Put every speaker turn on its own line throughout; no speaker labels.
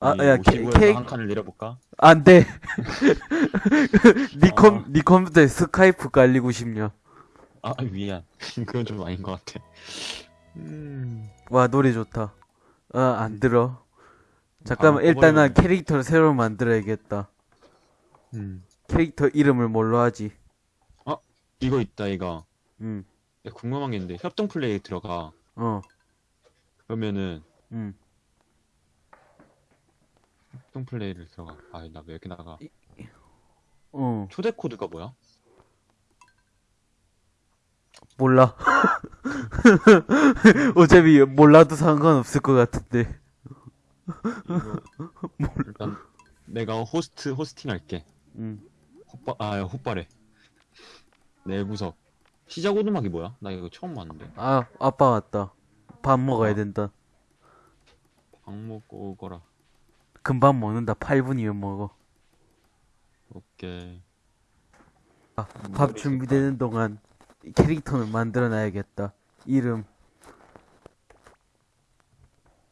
아,
이
야,
55에서
케- 케이크-
한 칸을 내려볼까?
안 돼. 니 컴,
아.
니 컴퓨터에 스카이프 깔리고 싶냐?
아 미안 그건 좀 아닌 것 같아 음
와, 노래 좋다. 아, 안 들어. 잠깐만,
아,
일단 난
꺼버리네.
캐릭터를 새로 만들어야겠다.
음.
캐릭터 이름을 뭘로 하지?
이거 있다 이거
응,
야, 궁금한 게 있는데 협동 플레이 들어가
어,
그러면은
응.
협동 플레이를 들어가 아 나 왜 이렇게 나가
어,
초대 코드가 뭐야?
몰라. 어차피 몰라도 상관없을 것 같은데.
이거 일단 내가 호스트 호스팅 할게
응.
헛바 아 헛바래 내 구석 시작 오두막이 뭐야? 나 이거 처음 봤는데
아, 아빠 왔다. 밥 먹어야
어.
된다.
밥 먹고 오거라
금방 먹는다. 8분이면 먹어.
오케이
아, 밥 준비되는 동안 캐릭터는 만들어 놔야겠다. 이름.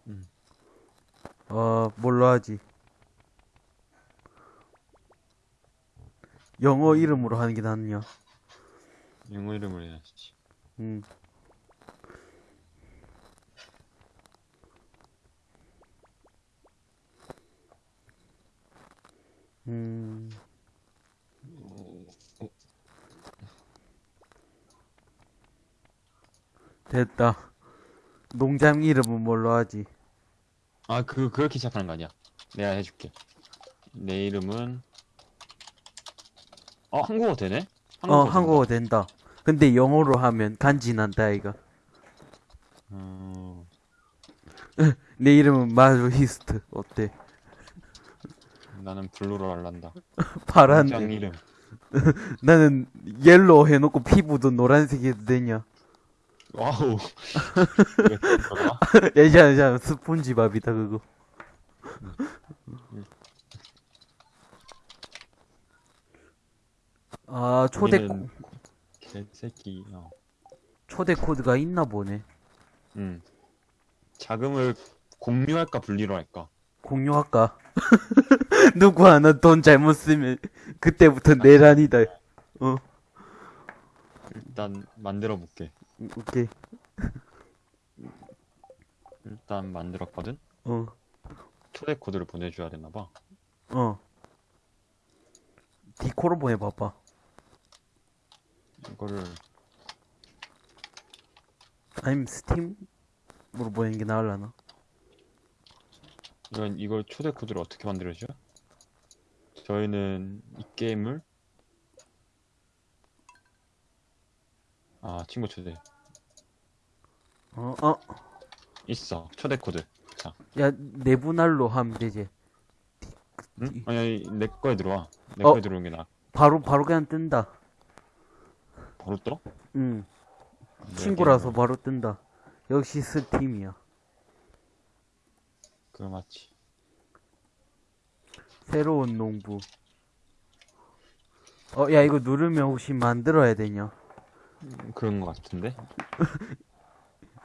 음.
어, 뭘로 하지? 영어 이름으로 하는 게 낫냐?
영어 이름을 해야지
음. 음. 됐다. 농장 이름은 뭘로 하지?
아 그 그렇게 시작하는 거 아니야 내가 해줄게 내 이름은 어 한국어 되네?
어,
된다.
한국어 된다. 근데 영어로 하면 간지 난다, 이거.
어...
내 이름은 마루히스트. 어때?
나는 blue로 할란다
파란,
장 이름
나는 yellow 해놓고 피부도 노란색 해도 되냐?
wow?
예전, 예전, 스폰지밥이다, 그거. 아, 초대,
우리는 개새끼 어.
초대 코드가 있나 보네.
음. 자금을 공유할까 분리로 할까?
공유할까? 누구 하나 돈 잘못 쓰면, 그때부터 내란이다. 어,
일단 만들어 볼게.
오케이.
일단 만들었거든.
어,
초대 코드를 보내줘야 되나 봐.
어. 디코로 보내봐봐.
이거를
아니면 스팀으로 보내는 게 나을라나?
이건 이걸 초대 코드를 어떻게 만들어줘? 저희는 이 게임을 아 친구 초대
어, 어.
있어 초대 코드. 자,
야, 내분할로 하면 되지.
응? 아니, 아니 내 거에 들어와. 내
어.
거에 들어온 게 나.
바로, 바로 그냥 뜬다.
바로 떠?
응.
내
친구라서
게임으로.
바로 뜬다. 역시 스팀이야.
그거 맞지.
새로운 농부. 어, 야, 이거 누르면 혹시 만들어야 되냐?
음, 그런 거 같은데.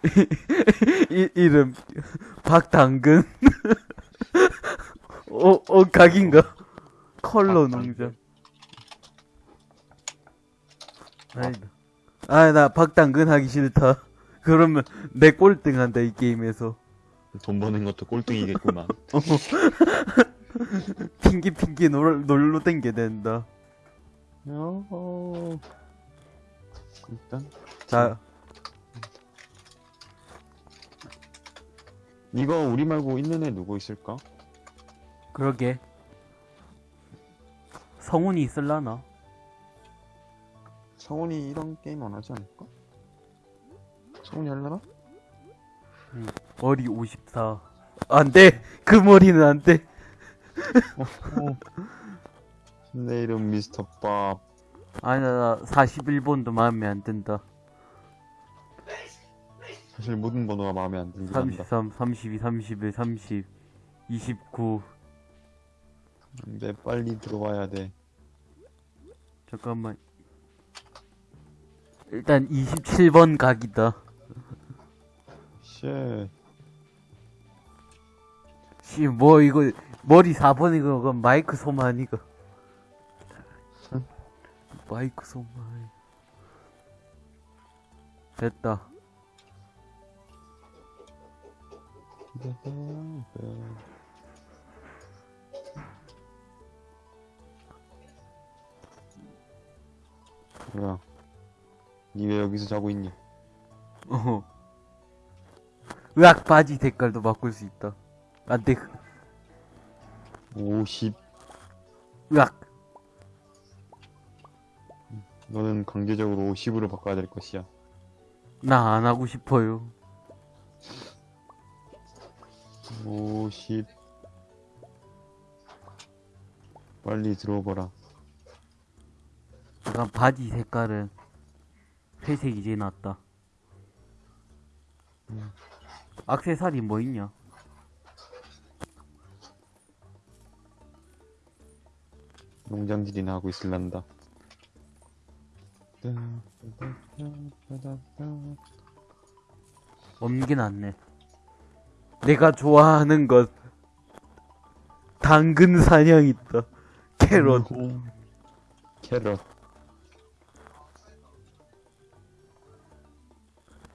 이, 이름, 박당근. 어, 어, 각인가? 컬러. 농장. 아니다. 아, 나 박당근 하기 싫다. 그러면 내 꼴등 한다, 이 게임에서.
돈 버는 것도 꼴등이겠구만.
핑기 핑기 놀, 놀러 댕게 된다.
어... 일단
자,
이거 우리 말고 있는 애 누구 있을까?
그러게. 성훈이 있을라나?
성훈이 이런 게임 안 하지 않을까? 성훈이 할라나?
머리 54. 안 돼! 그 머리는 안 돼!
내 이름 미스터 밥.
아니, 나 41번도 마음에 안 든다.
사실 모든 번호가 마음에 안 들긴 한다.
33, 32, 31, 30, 29.
근데 빨리 들어와야 돼.
잠깐만. 일단 27번 각이다.
쉣.
씨, 뭐, 이거, 머리 4번이고, 그건 마이크 소만, 이거. 마이크 소만. 됐다.
뭐야? 니 왜 여기서 자고 있니?
어. 으악, 바지 색깔도 바꿀 수 있다. 안 돼.
50.
으악.
너는 강제적으로 50으로 바꿔야 될 것이야.
나 안 하고 싶어요.
50. 빨리 들어오거라.
약간 바지 색깔은 회색 이제 났다. 악세사리 뭐 있냐?
농장질이나 하고 있을란다.
게 낫네. 내가 좋아하는 것. 당근 사냥 있다. 캐럿.
캐럿.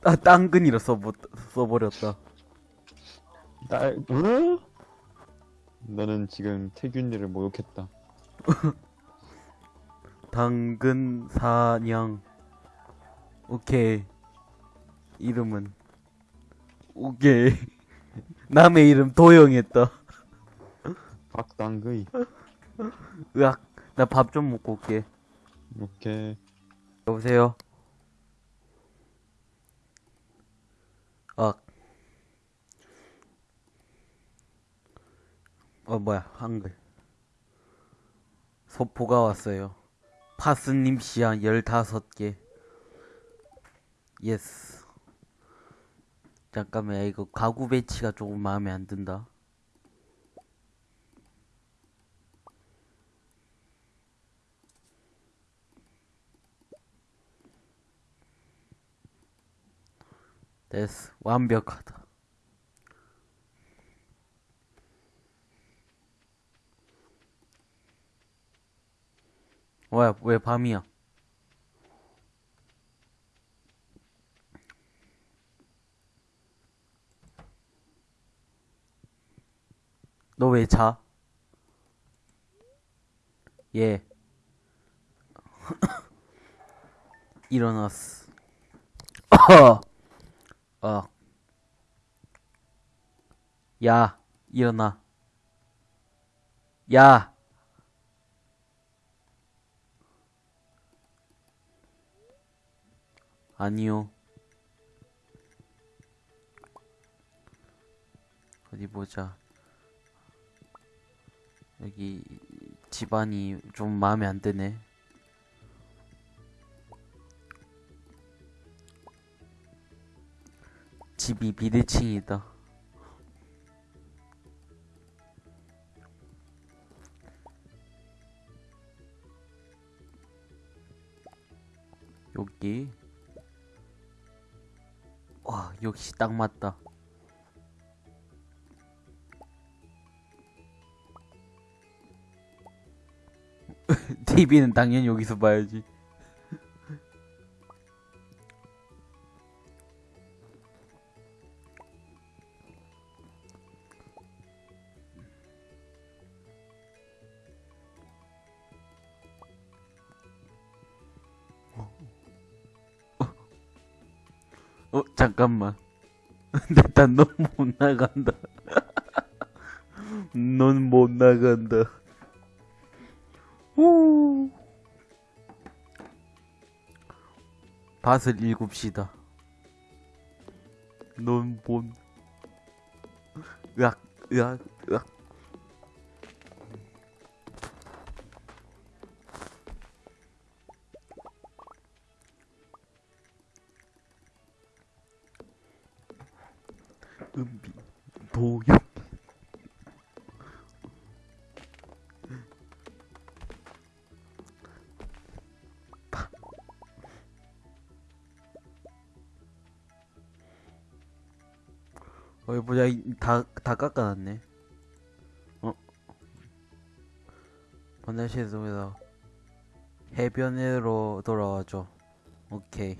아, 당근이라 써버, 써버렸다.
딸, 어? 너는 지금 태균이를 모욕했다.
당근 사냥. 오케이. 이름은. 오케이. 남의 이름 도영했다.
박당그이.
으악. 나 밥 좀 먹고 올게.
오케이.
여보세요? 아. 어, 뭐야, 한글. 소포가 왔어요. 파스님 시향 15개. 예스. 잠깐만, 야, 이거 가구 배치가 조금 마음에 안 든다. 됐어. 완벽하다. 왜, 왜 밤이야? 너 왜 자? 예. 일어났어. 어. 야, 일어나. 야. 아니요. 어디 보자. 여기 집안이 좀 마음에 안 드네. 집이 비대칭이다. 여기. 와, 역시 딱 맞다. TV는 당연히 여기서 봐야지. 잠깐만. 일단 넌못 나간다. 넌 못 나간다. 후. 밭을 일곱시다. 넌 못. 으악, 으악, 으악. 은비 도윤 어이 보자 다 다 깎아놨네. 어? 번날씨 속에서 해변으로 돌아와줘. 오케이.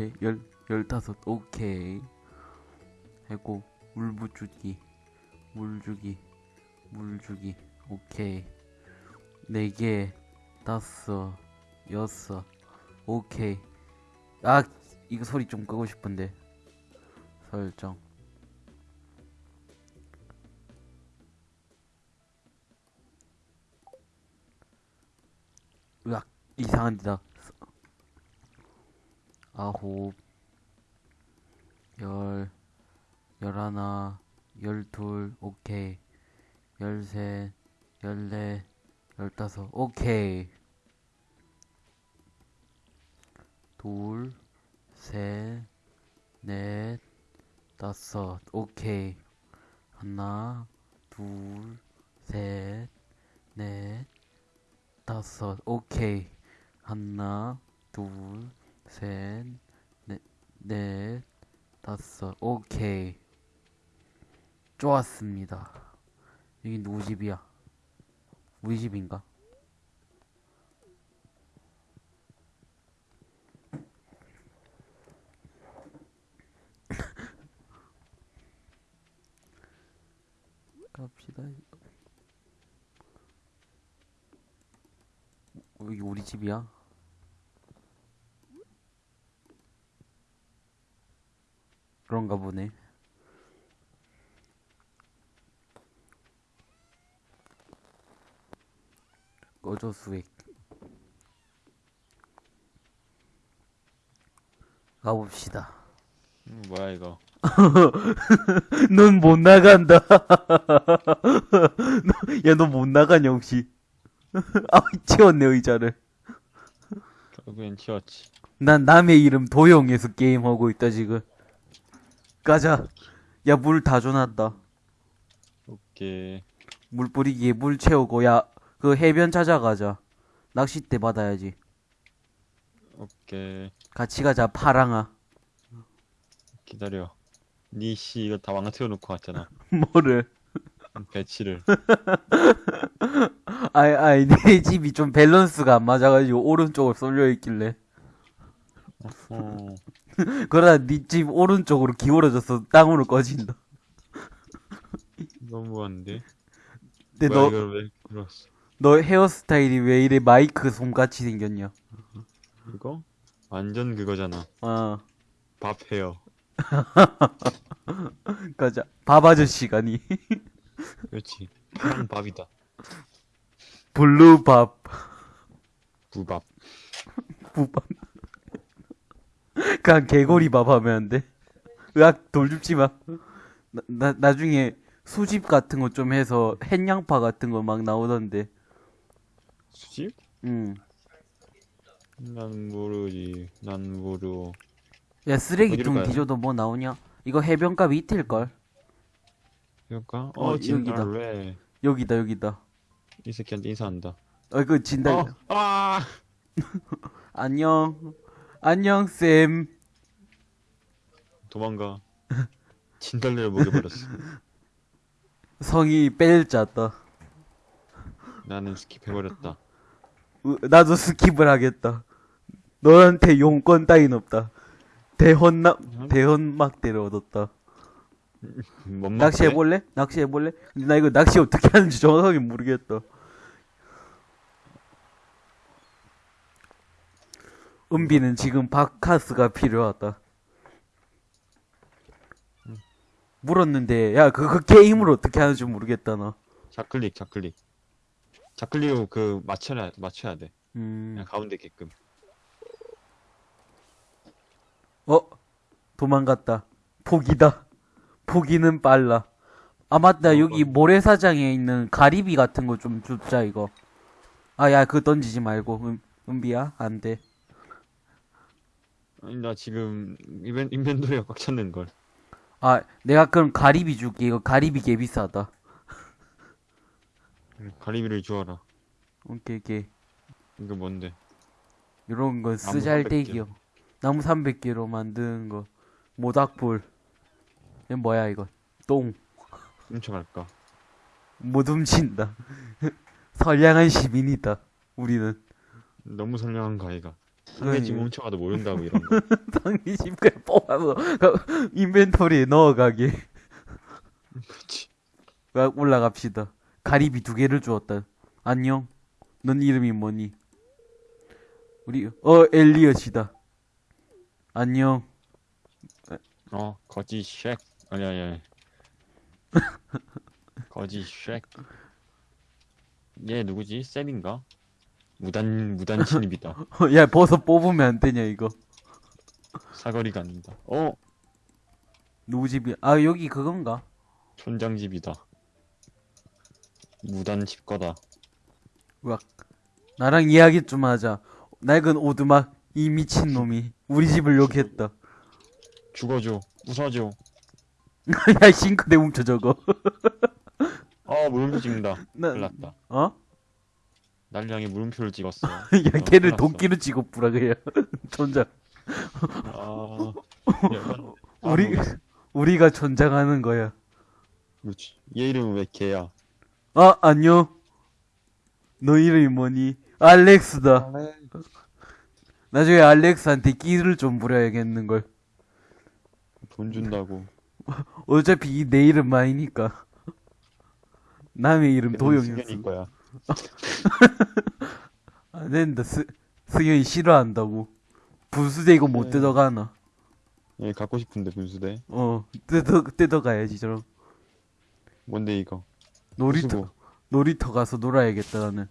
열세, 열, 열다섯. 오케이. 해고, 물 부주기, 물 주기, 물 주기. 오케이. 네 개, 다섯, 여섯. 오케이. 아, 이거 소리 좀 끄고 싶은데. 설정. 으악, 이상한 데다. 아홉, 열, 열하나, 열둘, 오케이. 열셋, 열넷, 열다섯, 오케이. 둘, 셋, 넷, 다섯, 오케이. 하나, 둘, 셋, 넷, 다섯, 오케이. 하나, 둘, 셋, 넷, 넷, 다섯, 오케이. 좋았습니다. 여기 누구 집이야? 우리 집인가? 갑시다. 어, 여기 우리 집이야? 그런가 보네. 꺼져 수액. 가봅시다.
음, 뭐야 이거
넌 못 나간다. 야, 너 못 나가냐, 혹시? 아, 치웠네, 의자를.
결국엔 튀었지
난 남의 이름 도용해서 게임하고 있다, 지금. 가자. 야, 물 다 줘놨다.
오케이
물 뿌리기에 물 채우고, 야, 그 해변 찾아가자. 낚싯대 받아야지.
오케이
같이 가자, 파랑아.
기다려 니씨 이거 다 망가뜨려 놓고 왔잖아
뭐를.
배치를
아이, 아이, 내 집이 좀 밸런스가 안 맞아가지고, 오른쪽으로 쏠려 있길래.
어
그러다 네 집 오른쪽으로 기울어져서 땅으로 꺼진다.
너무한데
근데
뭐야
너,
이걸 왜 그랬어
너 헤어스타일이 왜 이래 마이크 솜같이 생겼냐?
이거 완전 그거잖아
어,
밥 헤어
가자. 밥 아저씨가니.
그렇지 파란 밥이다
blue 밥,
부밥
부밥. 그냥 개구리 밥 하면 안 돼? 으악, 돌 줍지 마. 나, 나, 나중에 수집 같은 거 좀 해서 햇양파 같은 거 막 나오던데.
수집?
응.
난 모르지 난 모르
야, 쓰레기통? 뒤져도 뭐 나오냐? 이거 해변가 밑일걸?
그럴까?
어,
어
여기다.
왜?
여기다, 여기다.
이 새끼한테 인사한다
어, 그 진달.
어, 아
안녕. 안녕, 쌤.
도망가 진달래를 먹여버렸어
성이 뺄자다.
나는 스킵해버렸다
으, 나도 스킵을 하겠다. 너한테 용건 따윈 없다. 대헌나, 대헌막대를 얻었다.
뭔
낚시해볼래? 낚시해볼래? 근데 나 이거 낚시 어떻게 하는지 정확하게 모르겠다. 은비는 지금 바카스가 필요하다. 물었는데, 야, 그, 그 게임을 어떻게 하는지 모르겠다, 나.
좌클릭 좌클릭 좌클릭으로 그 맞춰야 맞춰야 돼
음,
그냥 가운데 게끔
어? 도망갔다. 포기다. 포기는 빨라. 아, 맞다.
어,
여기
어.
모래사장에 있는 가리비 같은 거 좀 줍자, 이거. 아, 야, 그거 던지지 말고. 음, 은비야? 안 돼.
아니, 나 지금 인벤, 인벤토리가 꽉 찼는 걸.
아, 내가 그럼 가리비 줄게. 이거 가리비 개 비싸다.
가리비를 주어라.
오케이, 오케이.
이거 뭔데?
이런 건
나무
쓰잘데기요. 나무 300개로 만드는 거. 모닥불. 이거 뭐야, 이거. 똥.
훔쳐갈까?
못 훔친다. 선량한 시민이다. 우리는.
너무 선량한 가이가.
그러니까.
상대 집 훔쳐가도 모른다고 이런 거.
상대 집 그냥 뽑아서 그 인벤토리에 넣어가게. 가- 올라갑시다. 가리비 두 개를 주었다. 안녕. 넌 이름이 뭐니? 우리 어 엘리엇이다. 안녕.
어, 거지 쉑. 아니, 아니, 아니. 거지 쉑. 얘 누구지? 쌤인가? 무단, 무단 침입이다.
어, 야 버섯 뽑으면 안 되냐 이거.
사거리가 아니다. 어,
누구 집이? 아 여기 그건가?
촌장 집이다. 무단 집 거다.
으악. 나랑 이야기 좀 하자. 낡은 오두막 이 미친 놈이 우리 집을 욕했다.
죽어줘. 부숴줘.
야 싱크대 훔쳐 저거.
아, 물음표 찍는다.
나-
큰일 났다.
어?
날 향해 물음표를 찍었어.
야
어,
걔를. 도끼로 찍어 뿌라 그냥. 존자.
아, 약간,
우리
아,
우리가 존장하는 거야.
그렇지. 얘 이름은 왜 개야?
아 안녕. 너 이름이 뭐니? 알렉스다. 나중에 알렉스한테 끼를 좀 부려야겠는 걸.
돈 준다고.
어차피 이 내 이름 아니니까. 남의 이름 도용이었어.
거야.
안 된다. 스 승현이 싫어한다고. 분수대 이거 못
네.
뜯어가나?
얘 갖고 싶은데 분수대.
어 뜯어 뜯어가야지 저럼.
뭔데 이거?
놀이터
부수고.
놀이터 가서 놀아야겠다 나는.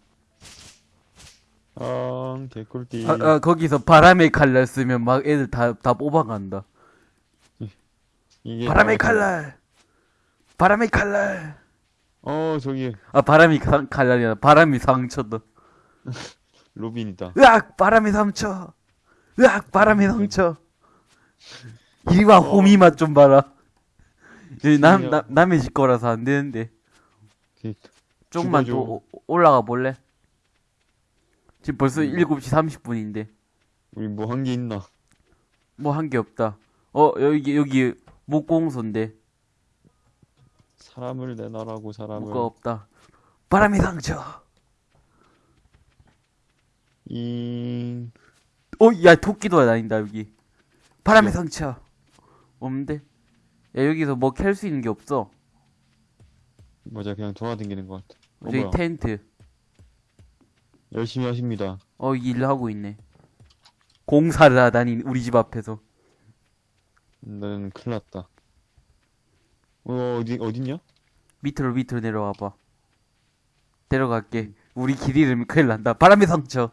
아, 개꿀띠.
아, 아 거기서 바람의 칼날 쓰면 막 애들 다 다 뽑아간다. 바람의
다-
칼날. 바람의 칼날.
어, 저기
아 바람이 가- 아니라 바람이 상처다.
로빈이다.
으악 바람이 상처. 으악 바람이 상처. 이리 와 호미 맛 좀 봐라. 남, 남 남의 집 거라서 안 되는데.
그-
조금만
죽어줘.
더 오- 올라가 볼래? 지금 벌써
음.
7시 30분인데
우리 뭐 한 게 있나?
뭐 한 게 없다. 어 여기 여기 목공소인데
사람을 내놔라고 사람을.
뭐가 없다. 바람이 상처.
잉.
어, 야, 토끼도 다닌다, 여기. 바람의
그래.
상처. 없는데? 야, 여기서 뭐 캘 수 있는 게 없어.
맞아, 그냥 돌아다니는 것 같아. 어,
저기
뭐야?
텐트.
열심히 하십니다.
어, 일 하고 있네. 공사를 하다니, 우리 집 앞에서.
나는 큰일 났다. 어, 어디, 어딨냐?
밑으로 밑으로 내려와봐. 데려갈게. 우리 길 잃으면 큰일 난다. 바람의 상처.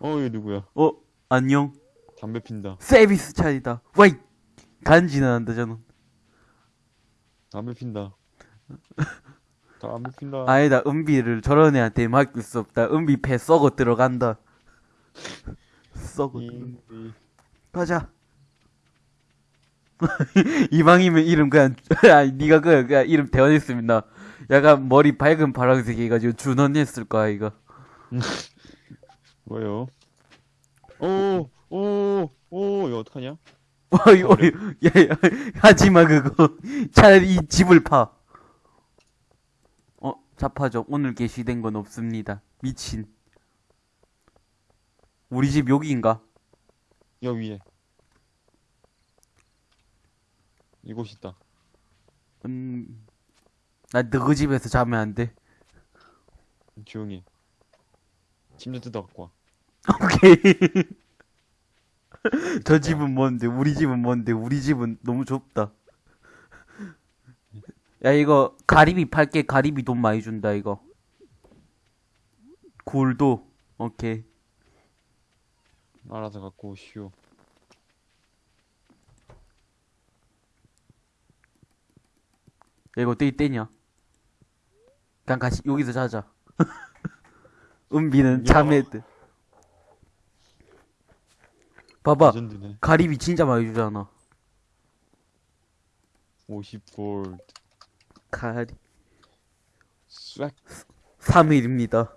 어, 얘 누구야?
어, 안녕.
담배 핀다.
서비스 차이다. 와이! 간지는 한다, 저는.
담배 핀다. 담배 핀다.
아니다, 은비를 저런 애한테 맡길 수 없다. 은비 배 썩어 들어간다. 썩어. 가자. 이방이면 이름 그냥 아니 네가 그 그냥 이름 대원했습니다. 약간 머리 밝은 파란색 해가지고 준원했을 거야 이거.
뭐요? 오, 오, 오, 이거 어떡하냐?
어이 어이 야야 하지마 그거. 차라리 이 집을 파. 어 자파적 오늘 게시된 건 없습니다. 미친. 우리 집 여기인가?
여 위에. 이곳 있다.
음. 나 너그 집에서 자면 안 돼.
조용히. 해. 침대 뜯어 갖고 와.
오케이. 저 집은 뭔데? 우리 집은 뭔데? 우리 집은 너무 좁다. 야, 이거 가리비 팔게. 가리비 돈 많이 준다, 이거. 굴도. 오케이.
알아서 갖고 오시오.
이거 어떻게 떼냐? 그냥 같이 여기서 자자. 은비는
야.
잠에 드 봐봐.
레전드네.
가리비 진짜 많이 주잖아.
50골드.
가리.
싹.
3일입니다.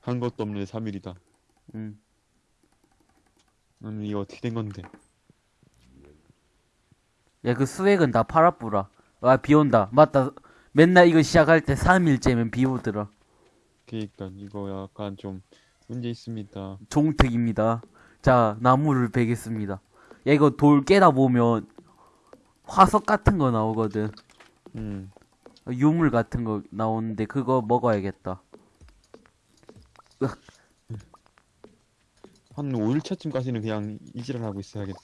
한 것도 없네 3일이다.
음.
음 이거 어떻게 된 건데?
야, 그 수액은 다 팔아뿌라. 아, 비 온다. 맞다. 맨날 이거 시작할 때 3일째면 비 오더라.
그니까 이거 약간 좀 문제 있습니다.
종특입니다. 자, 나무를 베겠습니다. 야, 이거 돌 깨다 보면 화석 같은 거 나오거든.
음.
유물 같은 거 나오는데 그거 먹어야겠다.
한 5일차쯤까지는 그냥 이지랄 하고 있어야겠다.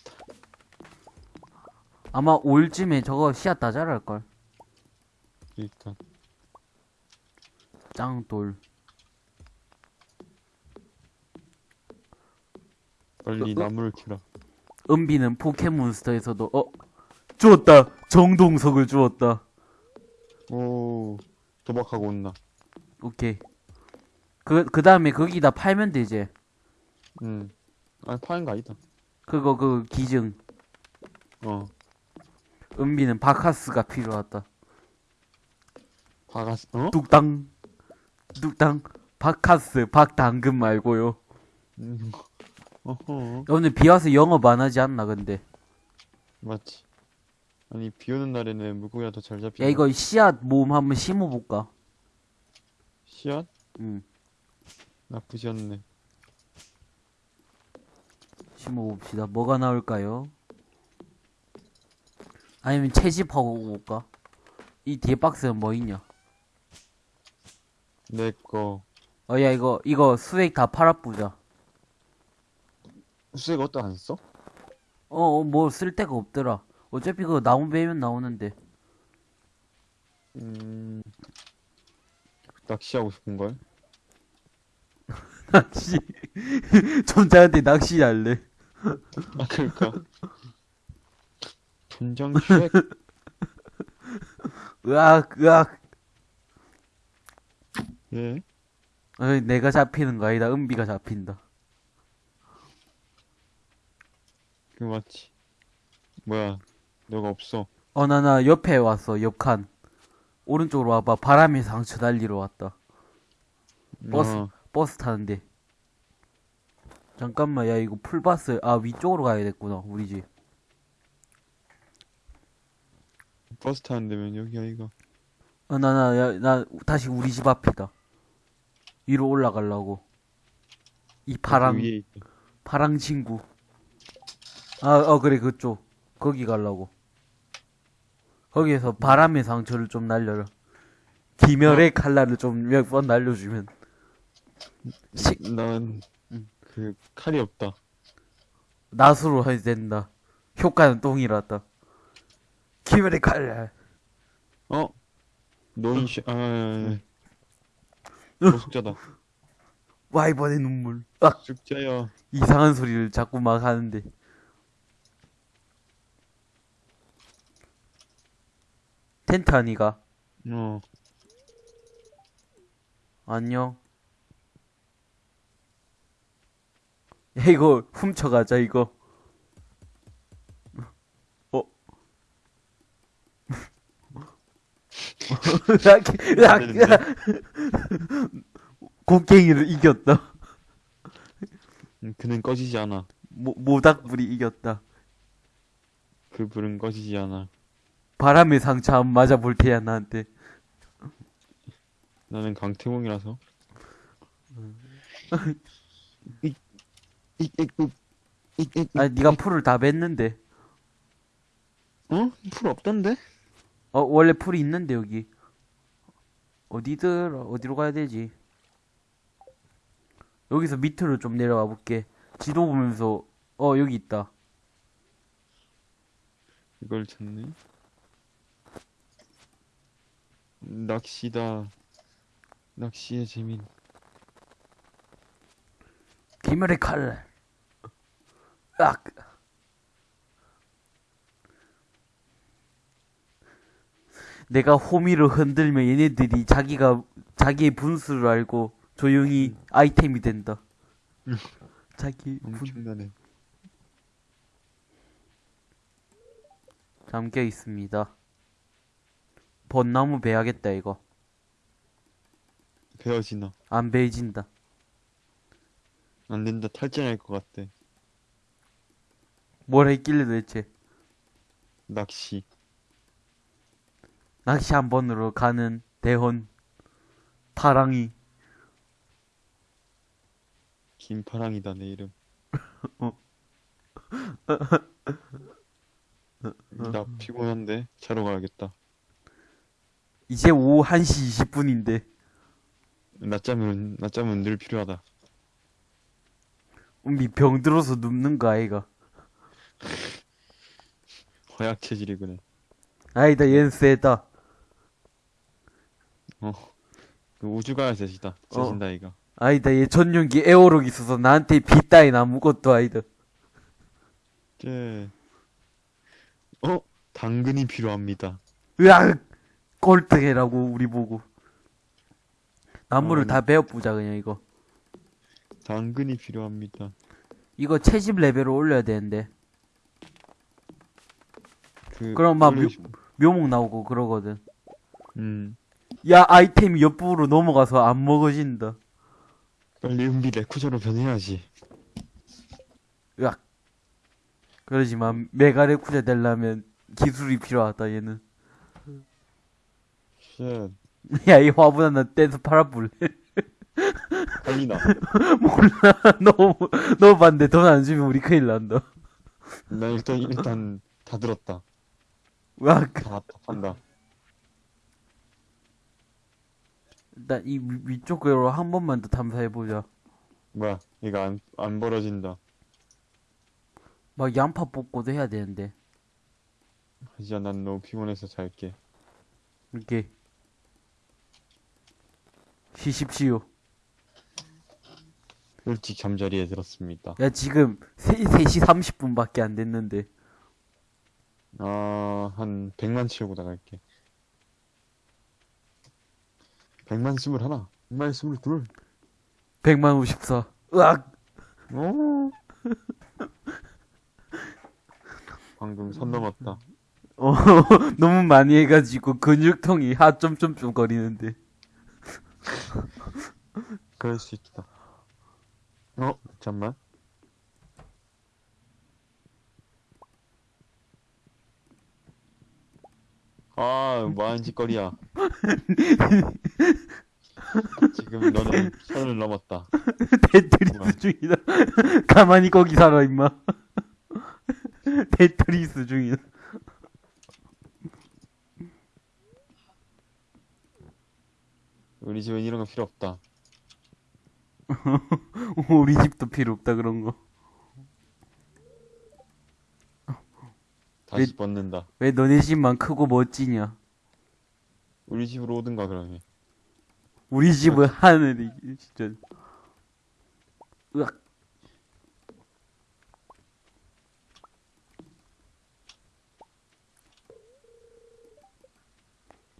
아마 올쯤에 저거 씨앗 다 자랄걸.
그니까
짱돌.
빨리
어, 어?
나무를 키라.
은비는 포켓몬스터에서도 어 주었다. 정동석을 주었다.
오 도박하고 온나.
오케이. 그, 그 다음에 거기다 팔면 되지.
음. 아 파는 거 아니다.
그거, 그, 기증.
어.
은비는 바카스가 필요하다.
바가스 어?
뚝땅. 뚝땅. 바카스, 박당근 말고요.
음. 어허.
오늘 비 와서 영업 안 하지 않나, 근데.
맞지. 아니 비 오는 날에는 물고기가 더 잘 잡히나?
야, 이거 씨앗 모음 한번 심어볼까?
씨앗?
응,
나쁘지 않네.
심어봅시다. 뭐가 나올까요? 아니면 채집하고 올까? 이 뒤에 박스는 뭐 있냐?
내 거.
어, 야, 이거, 이거 수액 다 팔아보자.
수액 어디다 안 써?
어, 어, 뭐 쓸 데가 없더라. 어차피 그거 나무 베면 나오는데.
음. 낚시하고 싶은 걸?
낚시. 존자한테 낚시할래.
아 그러니까. 분장 쉐
으악, 으악.
예.
어이, 내가 잡히는 거 아니다. 은비가 잡힌다.
그 맞지. 뭐야? 너가 없어.
어, 나, 나 옆에 왔어. 옆칸. 오른쪽으로 와봐. 바람의 상처 달리러 왔다. 버스.
어,
버스 타는데. 잠깐만, 야, 이거 풀버스. 아, 위쪽으로 가야겠구나. 우리 집.
버스 타는 데면 여기야 이거.
어, 나, 나, 야, 나, 다시 우리 집 앞이다. 위로 올라가려고. 이 파랑,
그 위에 있다.
파랑 친구. 아, 어, 그래, 그쪽. 거기 가려고. 거기에서 바람의 상처를 좀 날려라. 기멸의 칼날을 좀 몇 번 날려주면. 시,
난,
응.
그, 칼이 없다.
낫으로 해야 된다. 효과는 똥이라다. 기멸의 칼날.
어? 노인 쉐, 아, 노숙자다.
와이번의 눈물. 아,
숙자야.
이상한 소리를 자꾸 막 하는데. 텐트 아니가?
어,
안녕. 야, 이거 훔쳐가자, 이거. 으악, 으악. 곡괭이를 이겼다.
음, 그는 꺼지지 않아.
모, 모닥불이 이겼다.
그 불은 꺼지지 않아.
바람의 상처 한 맞아 볼 테야, 나한테.
나는 강태공이라서.
아니, 네가 풀을 다 뱉는데.
어? 풀 없던데?
어, 원래 풀이 있는데, 여기. 어디들, 어디로 가야 되지? 여기서 밑으로 좀 내려와 볼게. 지도 보면서, 어, 여기 있다.
이걸 찾네. 낚시다. 낚시의 재민.
기멸의 칼. 악. 내가 호미를 흔들면 얘네들이 자기가 자기의 분수를 알고 조용히 아이템이 된다.
음.
자기 분
엄청나네.
잠겨 있습니다. 벚나무 베야겠다 이거.
베어지나.
안 베어진다.
안 된다. 탈진할 것 같아.
뭘 했길래 도대체
낚시.
낚시 한 번으로 가는 대헌 파랑이
김파랑이다, 내 이름.
어.
나 피곤한데? 자러 가야겠다.
이제 오후 1시 20분인데
낮잠은, 낮잠은 늘 필요하다.
우리 병 들어서 눕는 거 아이가
허약 체질이구나.
아니다 얘는 세다
그 우주가야 셋이다. 셋인다, 이가.
아니다 얘 전용기 에어록 있어서 나한테 비 따윈 아무것도 아니다
쟤. 어? 당근이 필요합니다.
으악 꼴등해라고 우리 보고 나무를
어,
다 베어보자 그냥 이거
당근이 필요합니다.
이거 채집 레벨을 올려야 되는데
그,
그럼 막
올리시-
묘목 나오고 그러거든
음.
야 아이템이 옆부로 넘어가서 안 먹어진다
빨리 은비 레쿠저로 변해야지.
으악 그러지만 메가 레쿠자 되려면 기술이 필요하다 얘는
쉣.
야이 화분 하나 떼서 팔아볼래
빨리나.
몰라 너무 너무 반대 돈 안 주면 우리 큰일 난다
나 일단, 일단, 다 들었다.
으악
다, 다 판다.
일단 이 위- 위쪽으로 한 번만 더 탐사해보자
뭐야, 이거 안, 안 벌어진다.
막 양파 뽑고도 해야 되는데
하지만 난 너무 피곤해서 잘게.
이렇게 쉬십시오
일찍 잠자리에 들었습니다.
야 지금 3, 3시 30분밖에 안 됐는데
아, 한 100만 채우고 나갈게. 100만 스물 하나, 100만 스물 둘.
100만 54 으악
오. 방금 선 넘었다.
어, 너무 많이 해가지고 근육통이 하점점점 거리는데
그럴 수 있다. 어, 잠만. 아, 뭐하는 짓거리야. 지금 너는 선을 넘었다.
테트리스
뭐야?
중이다 가만히 거기 살아 임마 테트리스 중이다
우리 집엔 이런 거 필요 없다.
우리 집도 필요 없다 그런 거
다시 뻗는다.
왜 너네 집만 크고 멋지냐
우리 집으로 오든가 그러면.
우리 집은 하늘이 진짜. 으악.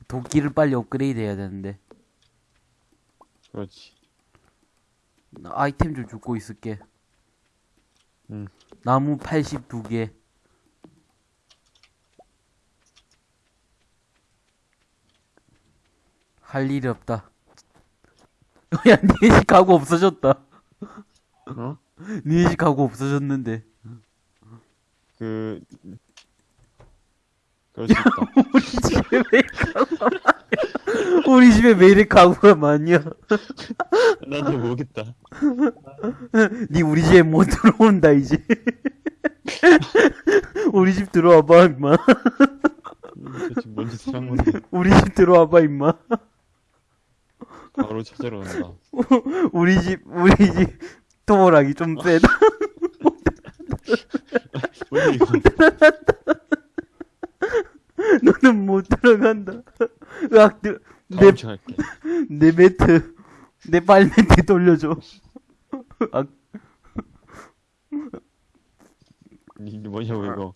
도끼를 빨리 업그레이드 해야 되는데.
그렇지.
나 아이템 좀 줍고 있을게.
응.
나무 82개. 할 일이 없다 야 니네 집 가구 없어졌다.
어?
니네 집 가구 없어졌는데.
그 그럴 수 있다.
우리 집에 왜 가구가 많냐 우리 집에 왜 이래 가구가 많냐
나도 모르겠다.
니 우리 집에 못 들어온다 이제. 우리 집 들어와봐 임마.
뭔 건데
우리 집 들어와봐 임마
바로 찾으러 간다.
우리 집 우리 집 토모락이 좀 세다
뭔데 이거?
너는 못 들어간다 으악 내,
주 할게.
내 매트 내 발매트 돌려줘 아,
이 뭐냐고 이거.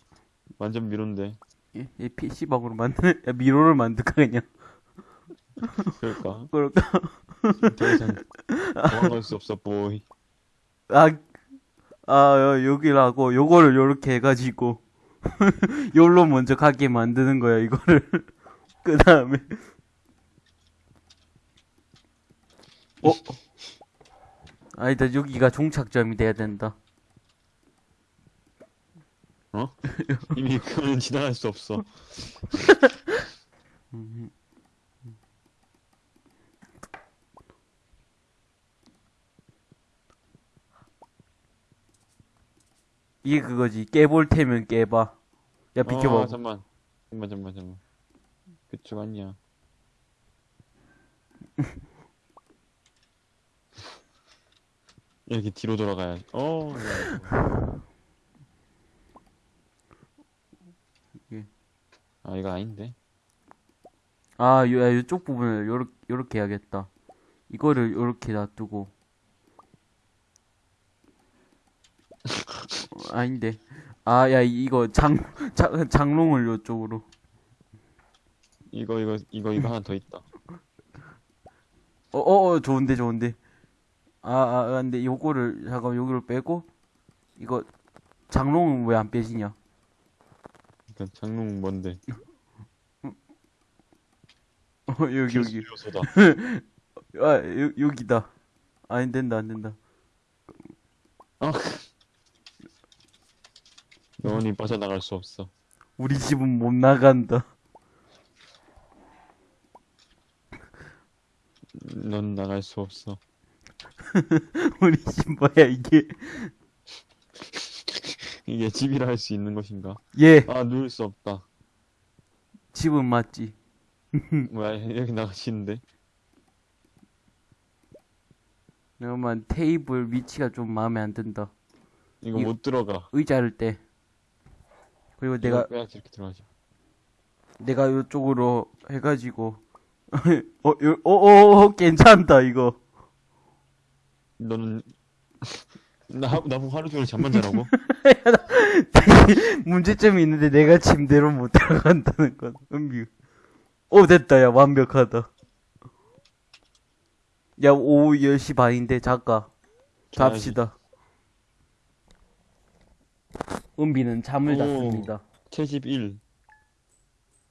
완전 미론데.
얘, 얘 PC방으로 만드는, 야, 미로를 만들까, 그냥.
그럴까?
그럴까?
더 이상 도망갈 수 없어, 보이.
아, 아, 여- 여기라고, 요거를 요렇게 해가지고, 요로 먼저 가게 만드는 거야, 이거를. 그 다음에. 어? 아니다, 여기가 종착점이 돼야 된다.
어? 이미 그거는 지나갈 수 없어.
이게 그거지. 깨볼 테면 깨봐. 야, 비켜봐.
아, 잠만. 잠만, 잠만, 잠만. 그쪽 아니야. 이렇게 뒤로 돌아가야. 어, 야,
예.
아, 이거 아닌데?
아, 요, 야, 요쪽 부분을 요렇게, 요렇게 해야겠다. 이거를 요렇게 놔두고. 아닌데. 아, 야, 이거 장, 장, 장롱을 요쪽으로.
이거, 이거, 이거, 이거 하나 더 있다.
어, 어, 어, 좋은데, 좋은데. 아, 아, 아, 근데 요거를, 잠깐, 여기를 빼고, 이거, 장롱은 왜 안 빼지냐?
그러니까 장롱 뭔데?
어, 여기, 여기.
요소다.
아, 여, 여기다. 아, 안 된다, 안 된다.
영원히 빠져나갈 수 없어.
우리 집은 못 나간다.
넌 나갈 수 없어.
우리 집 뭐야, 이게.
이게 집이라 할 수 있는 것인가?
예,
아, 누울 수 없다.
집은 맞지.
뭐야, 여기 나가시는데?
그러면 테이블 위치가 좀 마음에 안 든다.
이거
이-
못 들어가.
의자를 떼. 그리고 내가,
빼야 이렇게 들어가죠.
내가 요쪽으로 해가지고. 어, 요, 어, 어, 어, 괜찮다, 이거.
너는 나 나보고 하루 종일 잠만 자라고?
문제점이 있는데 내가 침대로 못 들어간다는 건. 은비. 오, 됐다, 야, 완벽하다. 야, 오후 10시 반인데, 잠깐. 갑시다. 은비는 잠을
오.
잤습니다.
채집 1.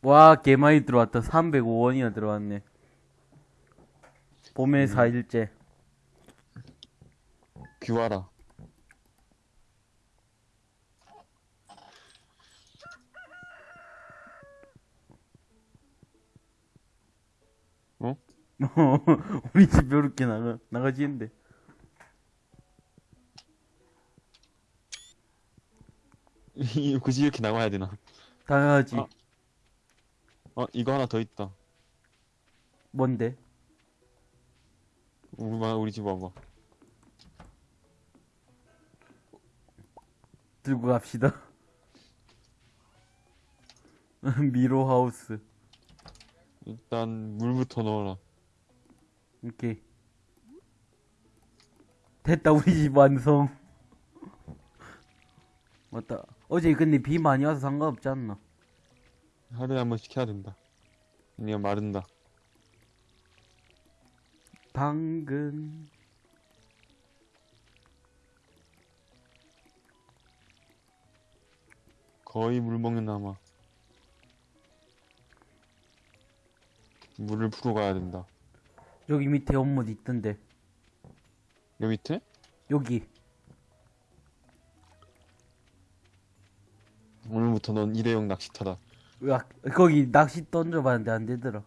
와, 개 많이 들어왔다. 305원이나 들어왔네. 봄의
음.
4일째.
귀와라.
우리 집 요렇게 나가, 나가지는데.
굳이 이렇게 나와야 되나?
당연하지.
아. 어, 이거 하나 더 있다.
뭔데?
우리, 마- 우리 집 와봐.
들고 갑시다. 미로 하우스.
일단 물부터 넣어라.
오케이. 됐다, 우리 집 완성. 맞다. 어제 근데 비 많이 와서 상관없지 않나?
하루에 한 번씩 해야 된다. 아니면 마른다.
당근.
거의 물 먹는 나마. 물을 풀어 가야 된다.
여기 밑에 연못 있던데.
여기 밑에?
여기.
오늘부터 넌 일회용 낚시터다.
으악, 거기 낚시 던져봤는데 안 되더라.